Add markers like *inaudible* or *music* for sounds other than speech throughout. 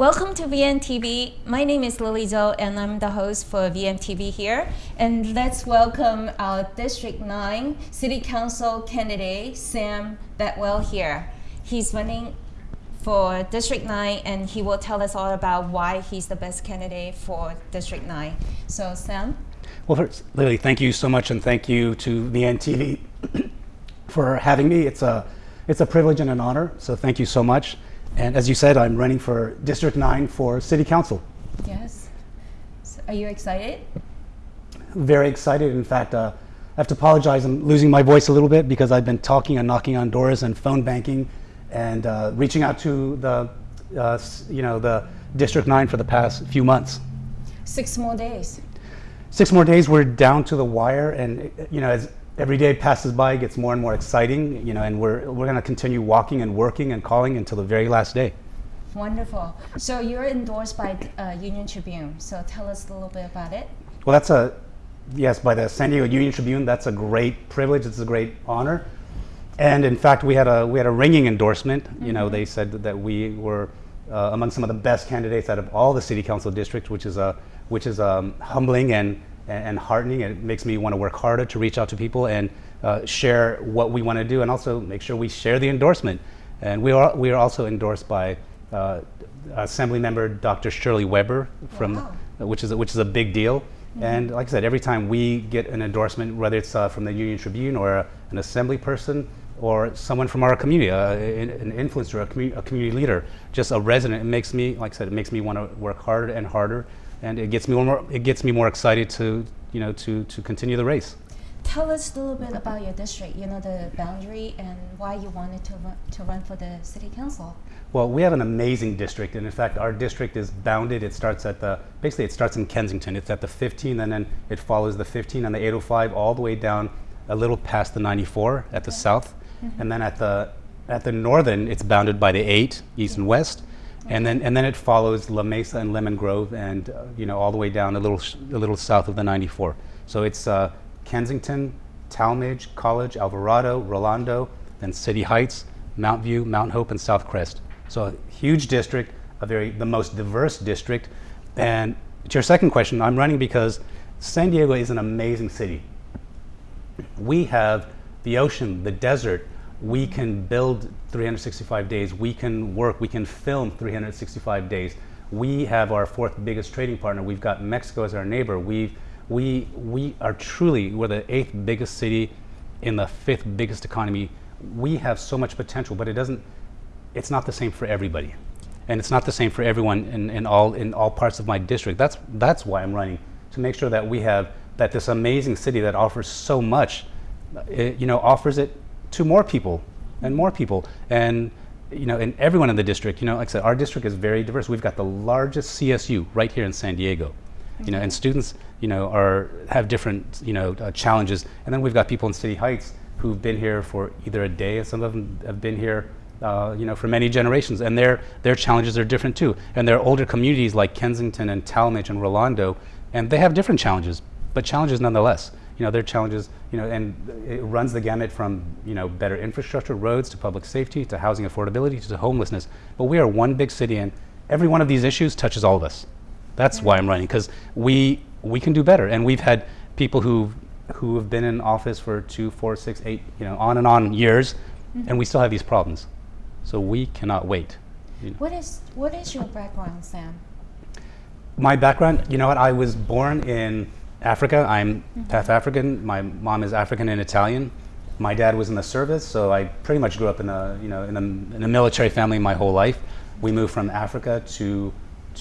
Welcome to VMTV. My name is Lily Zhou and I'm the host for VMTV here. And let's welcome our District 9 City Council candidate, Sam Bedwell here. He's running for District 9 and he will tell us all about why he's the best candidate for District 9. So Sam? Well, first, Lily, thank you so much and thank you to VMTV *coughs* for having me. It's a, it's a privilege and an honor, so thank you so much. And as you said, I'm running for District 9 for City Council. Yes. So are you excited? Very excited. In fact, uh, I have to apologize. I'm losing my voice a little bit because I've been talking and knocking on doors and phone banking and uh, reaching out to the, uh, you know, the District 9 for the past few months. Six more days. Six more days, we're down to the wire. And, you know, as every day passes by, gets more and more exciting, you know, and we're, we're going to continue walking and working and calling until the very last day. Wonderful. So you're endorsed by uh, Union Tribune. So tell us a little bit about it. Well, that's a, yes, by the San Diego Union Tribune, that's a great privilege. It's a great honor. And in fact, we had a, we had a ringing endorsement. Mm -hmm. You know, mm-hmm. they said that we were uh, among some of the best candidates out of all the city council districts, which is, a, which is um, humbling and and, and heartening. It makes me want to work harder to reach out to people and uh, share what we want to do and also make sure we share the endorsement. And we are, we are also endorsed by uh, Assembly Member Dr. Shirley Weber, from, wow. which, is a, which is a big deal. Mm -hmm. And like I said, every time we get an endorsement, whether it's uh, from the Union Tribune or a, an assembly person or someone from our community, uh, an influencer, a, commu a, community leader, just a resident, it makes me, like I said, it makes me want to work harder and harder and it gets me more it gets me more excited to you know to to continue the race. Tell us a little bit about your district. You know the boundary and why you wanted to run, to run for the city council. Well, we have an amazing district, and in fact, our district is bounded. It starts at the basically it starts in Kensington. It's at the 15, and then it follows the 15 and the 805 all the way down a little past the 94 at the okay. south, and then at the at the northern, it's bounded by the 8 east and west, and then, and then it follows La Mesa and Lemon Grove and, uh, you know, all the way down a little, a little south of the 94. So it's uh, Kensington, Talmadge, College, Alvarado, Rolando, then City Heights, Mount View, Mount Hope, and South Crest. So a huge district, a very, the most diverse district. And to your second question, I'm running because San Diego is an amazing city. We have the ocean, the desert, we can build 365 days, we can work, we can film 365 days. We have our fourth biggest trading partner. We've got Mexico as our neighbor. we we, we are truly, we're the eighth biggest city in the fifth biggest economy. We have so much potential, but it doesn't, it's not the same for everybody. And it's not the same for everyone in, in, all, in all parts of my district. That's, that's why I'm running, to make sure that we have, that this amazing city that offers so much, it, you know, offers it to more people and more people. And you know, and everyone in the district, you know, like I said, our district is very diverse. We've got the largest CSU right here in San Diego. You know, and students, you know, are have different, you know, uh, challenges. And then we've got people in City Heights who've been here for either a day, and some of them have been here, uh, you know, for many generations, and their their challenges are different too. And there are older communities like Kensington and Talmadge and Rolando, and they have different challenges, but challenges nonetheless you know, their challenges, you know, and it runs the gamut from, you know, better infrastructure, roads, to public safety, to housing affordability, to homelessness. But we are one big city and every one of these issues touches all of us. That's why I'm running, because we, we can do better. And we've had people who, who have been in office for two, four, six, eight, you know, on and on years, mm -hmm. and we still have these problems. So we cannot wait. You know. What is, what is your background, Sam? My background, you know what, I was born in Africa. I'm mm -hmm. half African. My mom is African and Italian. My dad was in the service, so I pretty much grew up in a you know in a, in a military family my whole life. We moved from Africa to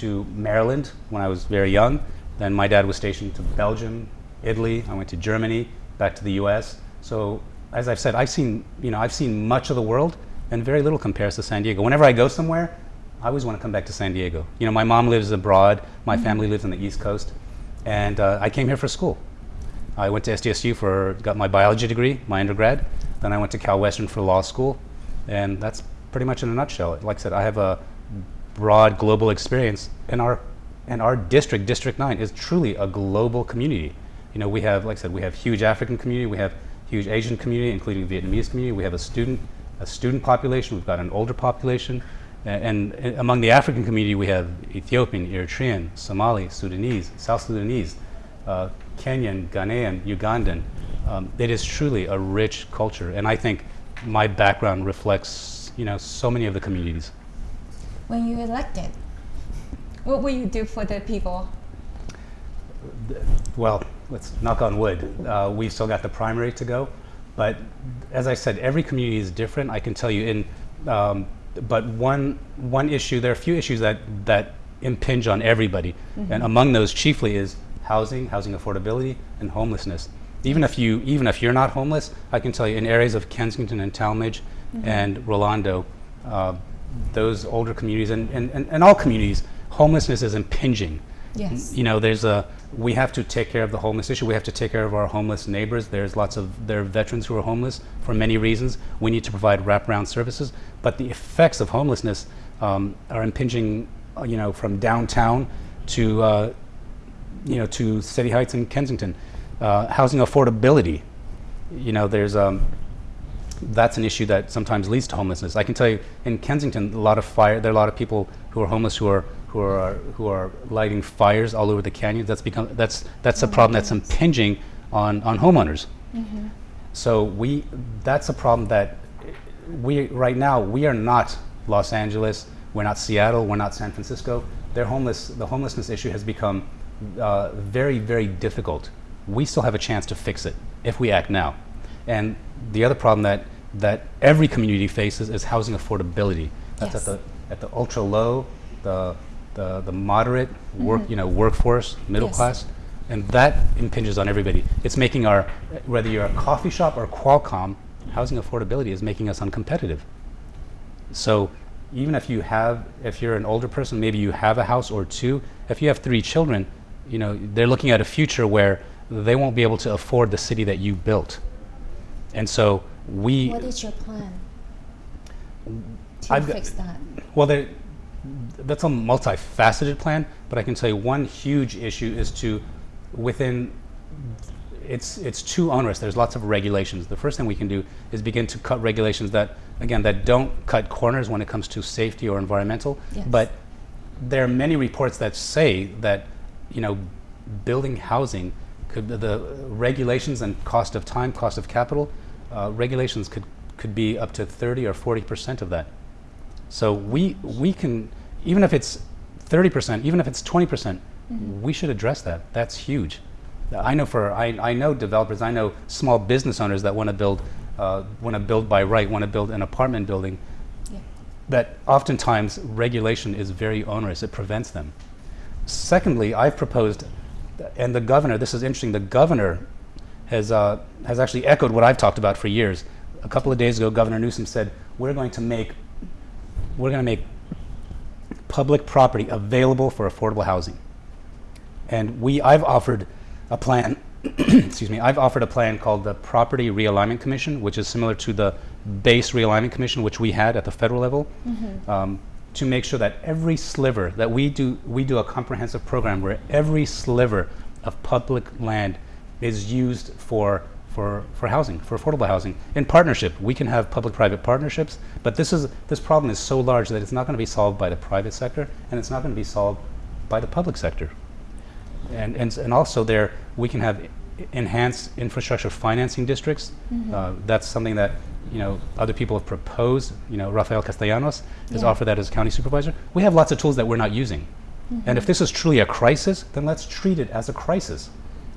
to Maryland when I was very young. Then my dad was stationed to Belgium, Italy. I went to Germany, back to the U.S. So as I've said, I've seen you know I've seen much of the world, and very little compares to San Diego. Whenever I go somewhere, I always want to come back to San Diego. You know, my mom lives abroad. My mm -hmm. family lives on the East Coast. And uh, I came here for school. I went to SDSU for, got my biology degree, my undergrad. Then I went to Cal Western for law school. And that's pretty much in a nutshell. Like I said, I have a broad global experience. And our, and our district, District 9, is truly a global community. You know, we have, like I said, we have huge African community, we have huge Asian community, including Vietnamese community. We have a student, a student population, we've got an older population. And, and among the African community, we have Ethiopian, Eritrean, Somali, Sudanese, South Sudanese, uh, Kenyan, Ghanaian, Ugandan. Um, it is truly a rich culture, and I think my background reflects, you know, so many of the communities. When you elected, what will you do for the people? well, let's knock on wood. Uh, we've still got the primary to go, but as I said, every community is different. I can tell you in, um, but one one issue. There are a few issues that that impinge on everybody, and among those chiefly is housing, housing affordability, and homelessness. Even if you even if you're not homeless, I can tell you in areas of Kensington and Talmadge and Rolando, uh, those older communities and, and, and, and all communities, homelessness is impinging Yes. you know there's a we have to take care of the homeless issue we have to take care of our homeless neighbors there's lots of there are veterans who are homeless for many reasons we need to provide wraparound services but the effects of homelessness um, are impinging uh, you know from downtown to uh, you know to city heights and kensington uh, housing affordability you know there's um, that's an issue that sometimes leads to homelessness. I can tell you in Kensington, a lot of fire. There are a lot of people who are homeless who are who are who are lighting fires all over the canyons. That's become that's that's a problem that's impinging on on homeowners. Mm-hmm. So we that's a problem that we right now we are not Los Angeles. We're not Seattle. We're not San Francisco. They're homeless. The homelessness issue has become uh, very very difficult. We still have a chance to fix it if we act now. And the other problem that that every community faces is housing affordability. That's Yes. at the at the ultra low, the the, the moderate work mm-hmm. you know workforce, middle Yes. class, and that impinges on everybody. It's making our whether you're a coffee shop or Qualcomm, housing affordability is making us uncompetitive. So even if you have, if you're an older person, maybe you have a house or two. If you have three children, you know they're looking at a future where they won't be able to afford the city that you built, and so we. What is your plan to I've fix that? Well, there, that's a multifaceted plan, but I can tell you one huge issue is to, within, it's it's too onerous. There's lots of regulations. The first thing we can do is begin to cut regulations that, again, that don't cut corners when it comes to safety or environmental. Yes. But there are many reports that say that, you know, building housing could the regulations and cost of time, cost of capital, uh, regulations could could be up to 30 or 40 percent of that. So we we can even if it's 30 percent, even if it's 20 percent, we should address that. That's huge. I know for I, I know developers, I know small business owners that want to build uh, want to build by right, want to build an apartment building. Yeah. That oftentimes regulation is very onerous. It prevents them. Secondly, I've proposed, and the governor. This is interesting. The governor has uh, has actually echoed what I've talked about for years. A couple of days ago, Governor Newsom said, "We're going to make we're going to make public property available for affordable housing." And we, I've offered a plan. *clears throat* excuse me. I've offered a plan called the Property Realignment Commission, which is similar to the Base Realignment Commission, which we had at the federal level, um, to make sure that every sliver that we do, we do a comprehensive program where every sliver of public land is used for for, for housing, for affordable housing, in partnership. We can have public-private partnerships, but this is this problem is so large that it's not going to be solved by the private sector, and it's not going to be solved by the public sector. And, and, and also there, we can have enhanced infrastructure financing districts. Uh, that's something that, you know, other people have proposed. You know, Rafael Castellanos has Yeah. offered that as county supervisor. We have lots of tools that we're not using. And if this is truly a crisis, then let's treat it as a crisis.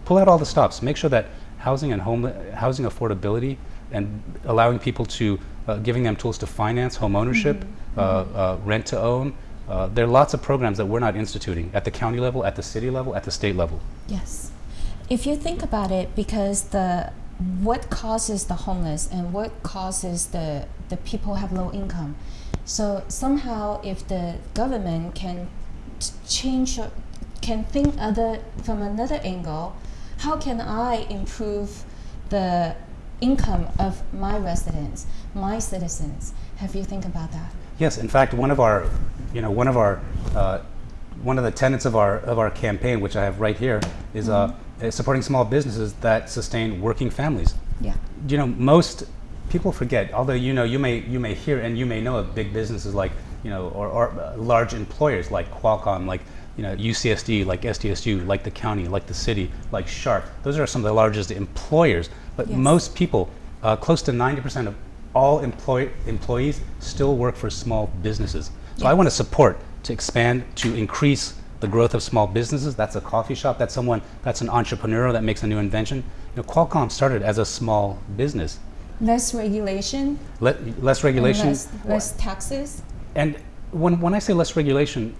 Pull out all the stops. Make sure that housing and home housing affordability and allowing people to uh, giving them tools to finance home ownership, uh, uh, rent to own. Uh, there are lots of programs that we're not instituting at the county level, at the city level, at the state level. Yes. If you think about it, because the what causes the homeless and what causes the the people have low income, so somehow if the government can t- change or can think other from another angle, how can I improve the income of my residents, my citizens? Have you think about that? Yes, in fact, one of our, you know, one of our, uh, one of the tenets of our of our campaign, which I have right here, is uh, supporting small businesses that sustain working families. Yeah. You know, most people forget. Although you know, you may you may hear and you may know of big businesses like you know, or, or uh, large employers like Qualcomm, like you know, UCSD, like SDSU, like the county, like the city, like Sharp. Those are some of the largest employers. But Yes. most people, uh, close to 90% of all employ- employees still work for small businesses. So I want to support to expand, to increase the growth of small businesses. That's a coffee shop. That's someone, that's an entrepreneur that makes a new invention. You know, Qualcomm started as a small business. Less regulation, Let, less regulation. less, less taxes. And when, when I say less regulation,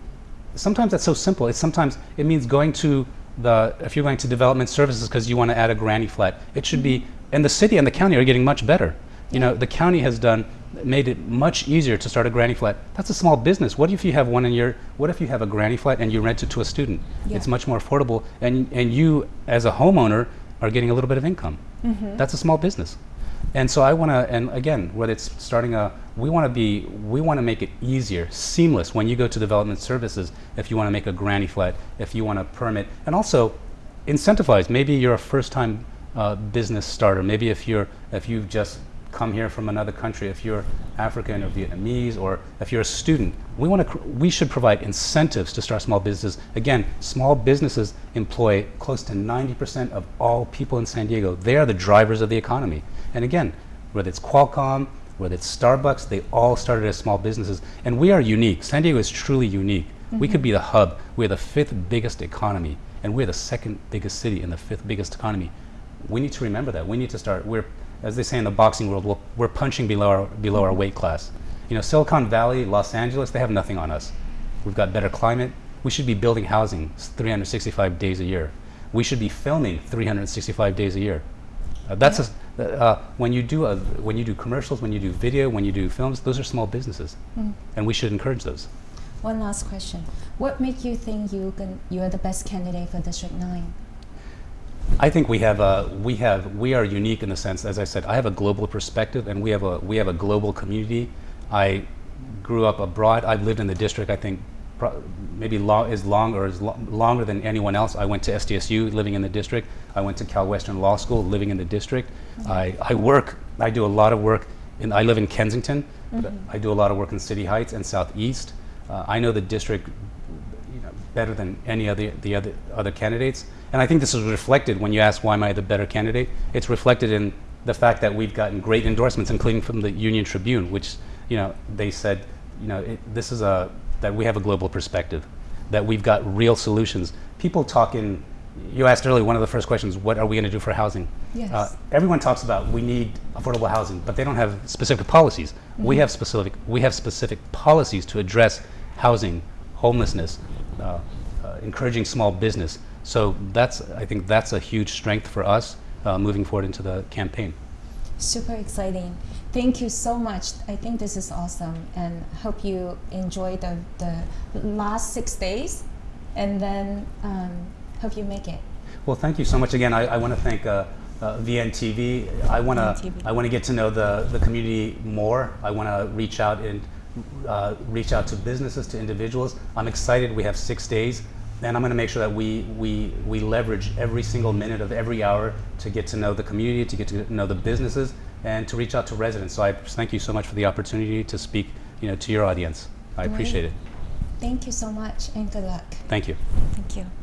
sometimes that's so simple. It's sometimes it means going to the if you're going to development services because you want to add a granny flat. It should be mm-hmm. and the city and the county are getting much better. You know, the county has done made it much easier to start a granny flat. That's a small business. What if you have one in your what if you have a granny flat and you rent it to a student? Yeah. It's much more affordable and and you as a homeowner are getting a little bit of income. Mm-hmm. That's a small business. And so I want to, and again, whether it's starting a, we want to be, we want to make it easier, seamless when you go to development services. If you want to make a granny flat, if you want to permit, and also incentivize. Maybe you're a first-time uh, business starter. Maybe if you're, if you've just come here from another country, if you're African or Vietnamese, or if you're a student, we want to, we should provide incentives to start small businesses. Again, small businesses employ close to 90% of all people in San Diego. They are the drivers of the economy. And again, whether it's Qualcomm, whether it's Starbucks, they all started as small businesses. And we are unique. San Diego is truly unique. We could be the hub. We're the fifth biggest economy, and we're the second biggest city and the fifth biggest economy. We need to remember that. We need to start. We're, as they say in the boxing world, we're, we're punching below our, below our weight class. You know, Silicon Valley, Los Angeles, they have nothing on us. We've got better climate. We should be building housing 365 days a year. We should be filming 365 days a year. Uh, that's a, uh, when you do a, when you do commercials, when you do video, when you do films, those are small businesses, and we should encourage those. One last question. What make you think you can, you are the best candidate for District 9? I think we have a we have we are unique in the sense, as I said, I have a global perspective, and we have a we have a global community. I grew up abroad. I've lived in the district. I think maybe long, as long or as lo- longer than anyone else. I went to SDSU, living in the district. I went to Cal Western Law School, living in the district. I, I work. I do a lot of work. In, I live in Kensington. but I do a lot of work in City Heights and Southeast. Uh, I know the district you know, better than any other the other other candidates. And I think this is reflected when you ask why am I the better candidate. It's reflected in the fact that we've gotten great endorsements, including from the Union Tribune, which you know they said, you know, it, this is a that we have a global perspective, that we've got real solutions. People talk in. You asked earlier one of the first questions: What are we going to do for housing? Yes. Uh, everyone talks about we need affordable housing, but they don't have specific policies. We have specific we have specific policies to address housing, homelessness, uh, uh, encouraging small business. So that's I think that's a huge strength for us uh, moving forward into the campaign. Super exciting. Thank you so much. I think this is awesome and hope you enjoy the, the last six days and then um, hope you make it. Well, thank you so much again. I, I want to thank uh, uh, VMTV. I want to I want to get to know the, the community more. I want to reach out and uh, reach out to businesses, to individuals. I'm excited. We have six days, and I'm going to make sure that we we we leverage every single minute of every hour to get to know the community, to get to know the businesses, and to reach out to residents. So I thank you so much for the opportunity to speak, you know, to your audience. I appreciate it. Thank you so much and good luck. Thank you. Thank you.